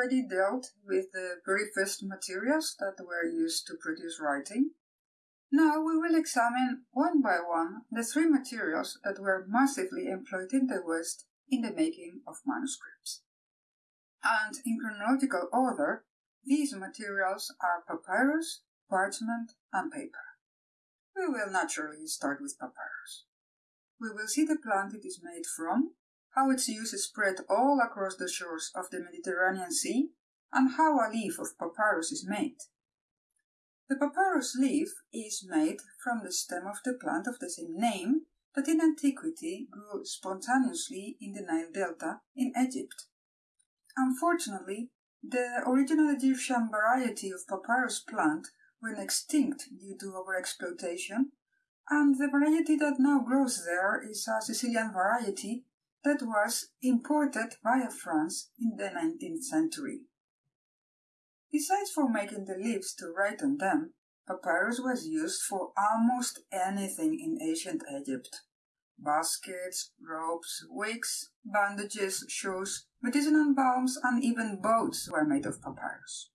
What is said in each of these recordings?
already dealt with the very first materials that were used to produce writing. Now we will examine one by one the three materials that were massively employed in the West in the making of manuscripts. And in chronological order, these materials are papyrus, parchment, and paper. We will naturally start with papyrus. We will see the plant it is made from, how its use is spread all across the shores of the Mediterranean Sea, and how a leaf of papyrus is made. The papyrus leaf is made from the stem of the plant of the same name that in antiquity grew spontaneously in the Nile Delta in Egypt. Unfortunately, the original Egyptian variety of papyrus plant went extinct due to overexploitation, and the variety that now grows there is a Sicilian variety that was imported via France in the 19th century. Besides for making the leaves to write on them, papyrus was used for almost anything in ancient Egypt. Baskets, ropes, wigs, bandages, shoes, medicinal balms, and even boats were made of papyrus.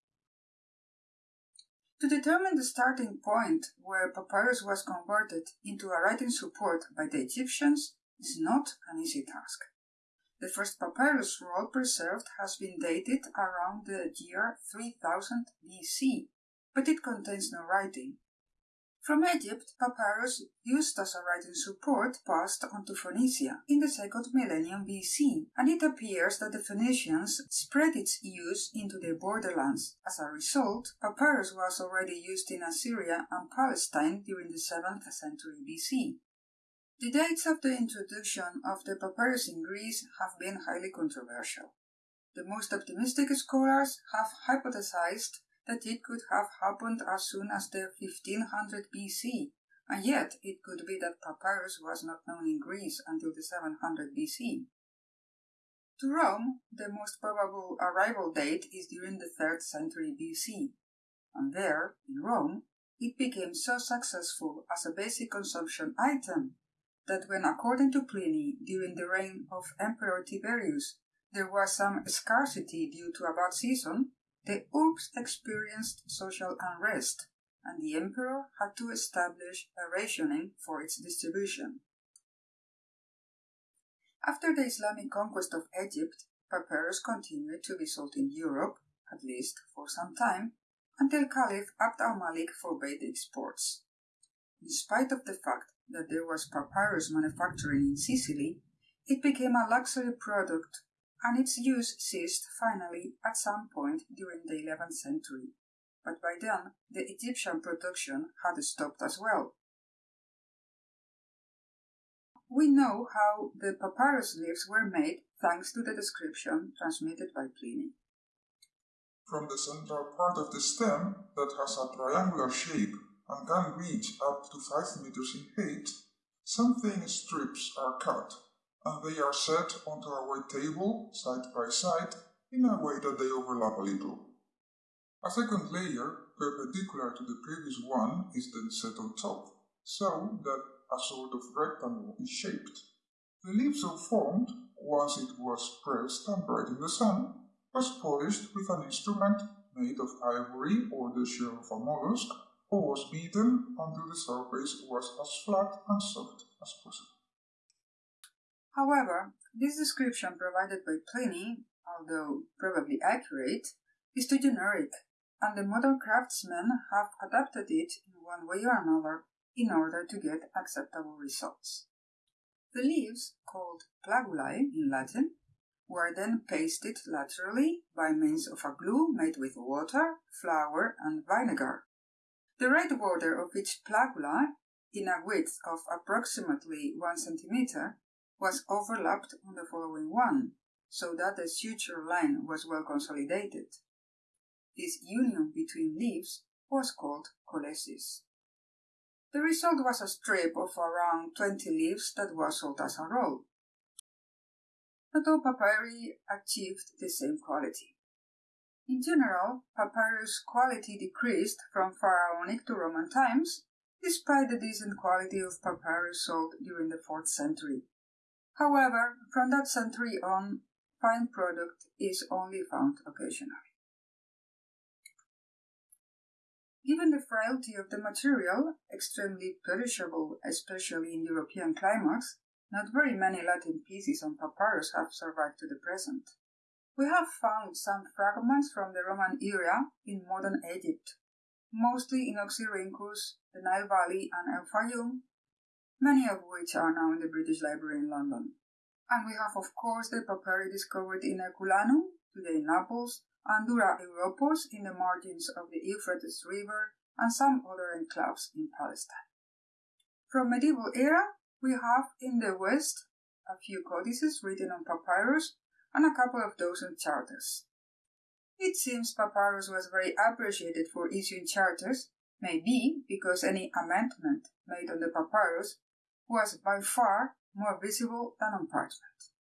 To determine the starting point where papyrus was converted into a writing support by the Egyptians is not an easy task. The first papyrus roll preserved has been dated around the year 3000 BC, but it contains no writing. From Egypt, papyrus used as a writing support passed on to Phoenicia in the second millennium BC, and it appears that the Phoenicians spread its use into their borderlands. As a result, papyrus was already used in Assyria and Palestine during the 7th century BC. The dates of the introduction of the papyrus in Greece have been highly controversial. The most optimistic scholars have hypothesized that it could have happened as soon as the 1500 BC, and yet it could be that papyrus was not known in Greece until the 700 BC. To Rome, the most probable arrival date is during the 3rd century BC, and there, in Rome, it became so successful as a basic consumption item that when, according to Pliny, during the reign of Emperor Tiberius, there was some scarcity due to a bad season, the Urbs experienced social unrest, and the emperor had to establish a rationing for its distribution. After the Islamic conquest of Egypt, papyrus continued to be sold in Europe, at least for some time, until Caliph Abd al-Malik forbade exports. In spite of the fact that there was papyrus manufacturing in Sicily, it became a luxury product and its use ceased finally at some point during the 11th century, but by then the Egyptian production had stopped as well. We know how the papyrus leaves were made thanks to the description transmitted by Pliny. From the central part of the stem that has a triangular shape and can reach up to 5 meters in height, some thin strips are cut and they are set onto a white table side by side in a way that they overlap a little. A second layer, perpendicular to the previous one, is then set on top, so that a sort of rectangle is shaped. The leaf so formed, once it was pressed and dried in the sun, was polished with an instrument made of ivory or the shell of a mollusk, or was beaten until the surface was as flat and soft as possible. However, this description provided by Pliny, although probably accurate, is too generic, and the modern craftsmen have adapted it in one way or another in order to get acceptable results. The leaves, called plagulae in Latin, were then pasted laterally by means of a glue made with water, flour, and vinegar. The red border of each plagula, in a width of approximately one centimeter, was overlapped on the following one, so that the suture line was well consolidated. This union between leaves was called colesis. The result was a strip of around 20 leaves that was sold as a roll. Not all papyri achieved the same quality. In general, papyrus quality decreased from pharaonic to Roman times, despite the decent quality of papyrus sold during the 4th century. However, from that century on, fine product is only found occasionally. Given the frailty of the material, extremely perishable, especially in European climates, not very many Latin pieces on papyrus have survived to the present. We have found some fragments from the Roman era in modern Egypt, mostly in Oxyrhynchus, the Nile Valley, and El Fayum, many of which are now in the British Library in London. And we have, of course, the papyri discovered in Herculaneum, today in Naples, and Dura Europos in the margins of the Euphrates River, and some other enclaves in Palestine. From medieval era, we have in the West a few codices written on papyrus and a couple of dozen charters. It seems Papyrus was very appreciated for issuing charters, maybe because any amendment made on the papyrus was by far more visible than on parchment.